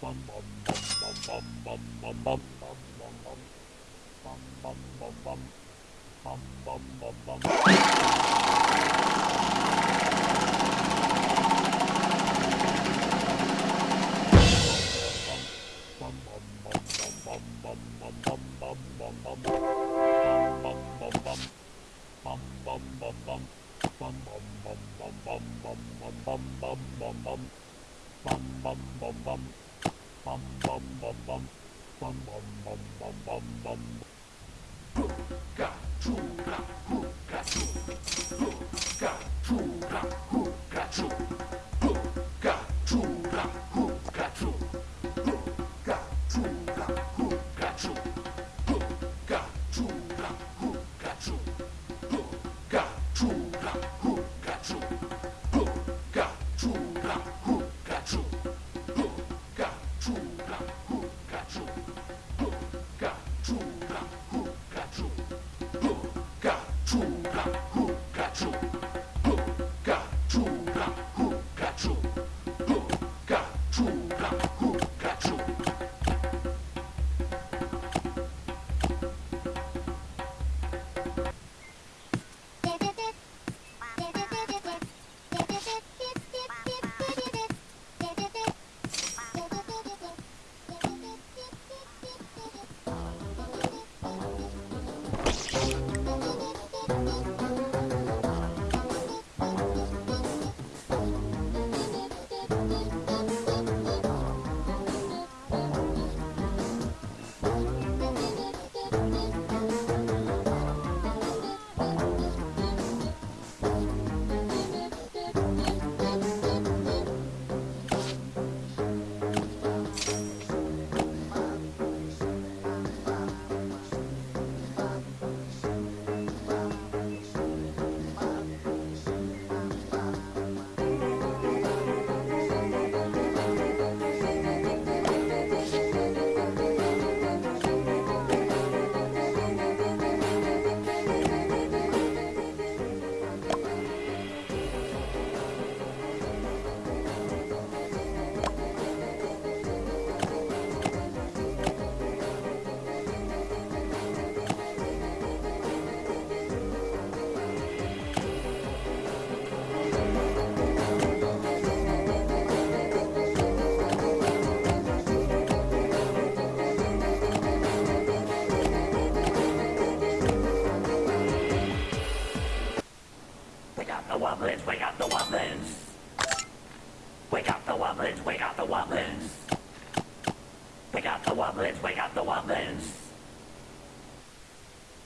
bum bum bum bum bum bum bum bum. Bum bum bum bum bum bum. Pukachura, Pukachu, Pukachura, Pukachu, Pukachura, Pukachu, Pukachura, Pukachu, Pukachura, Pukachu, Pukachura.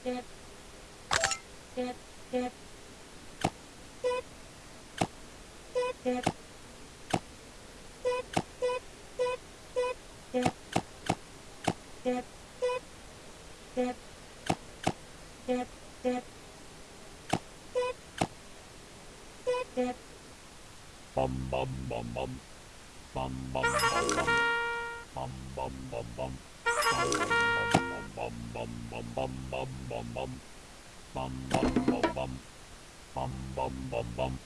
Thank you. Bum bum bum bum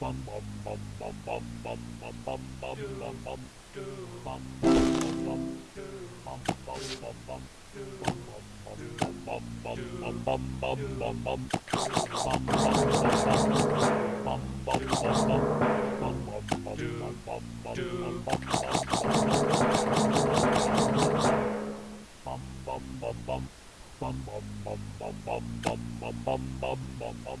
bum bum bum bum bum bum bum bum bum bum bum bum bum bum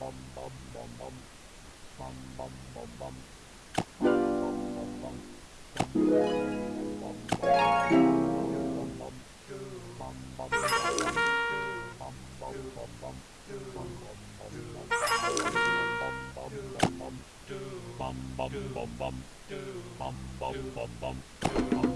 bom bom bom bom bom bom bom bom bum bum bum bum bum bum bum bum bum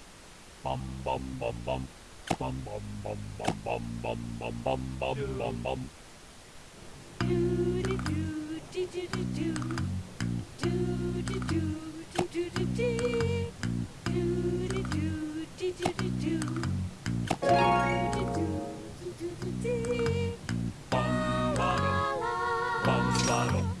bum bum bum bum bum bum bum bum bum bum bum bum bum bum bum Bum bottle, bum bottle.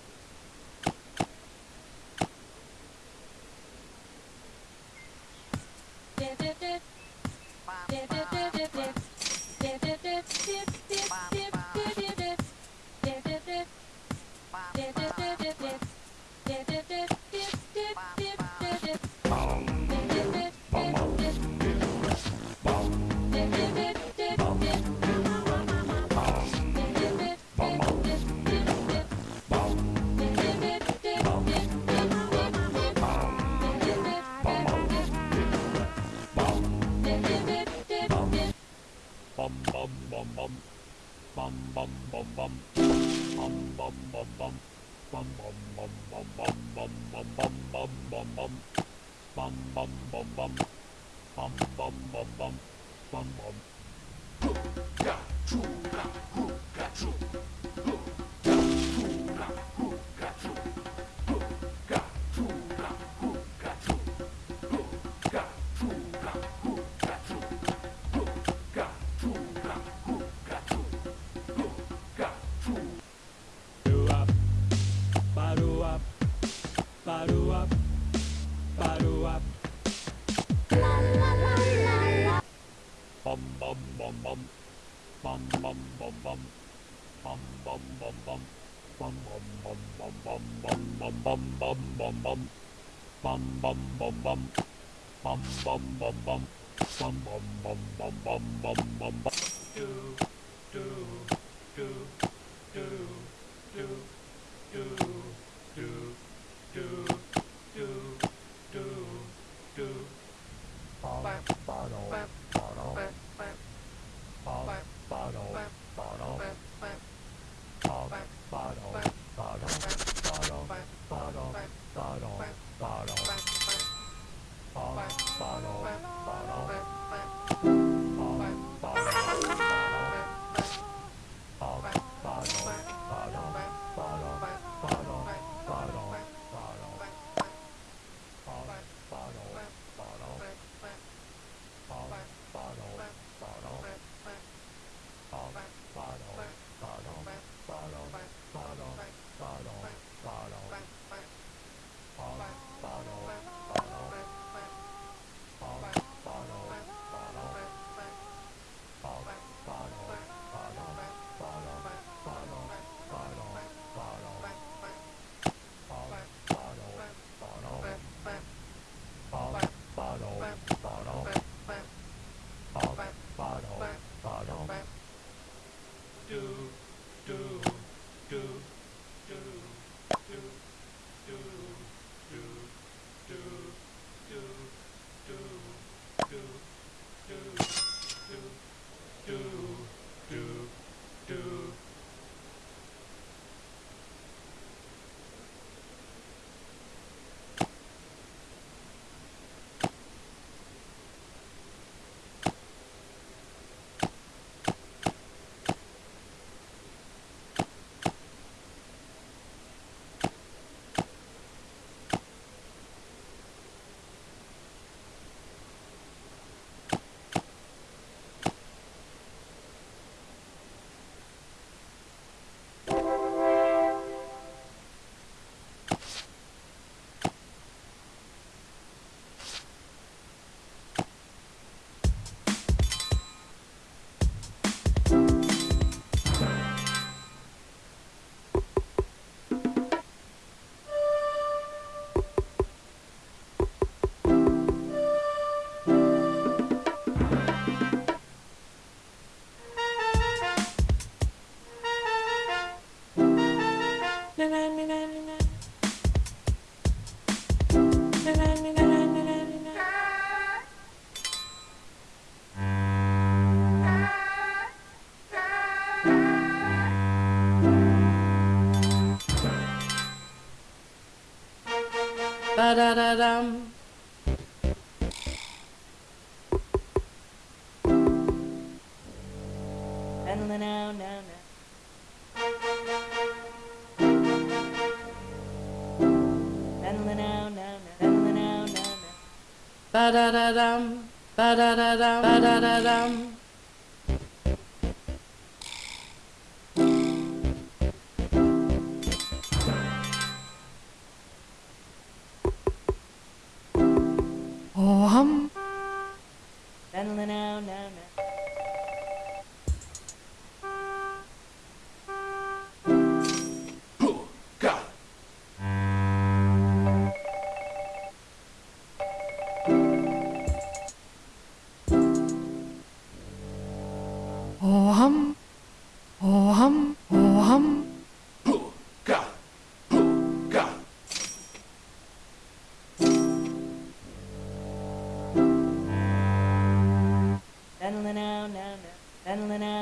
Pikachu, Pikachu, Pikachu. do do do do do Follow. do, do. da da dum. And the now, now, now. Ba da da dum, ba da da dum, ba da da dum. adrenaline out.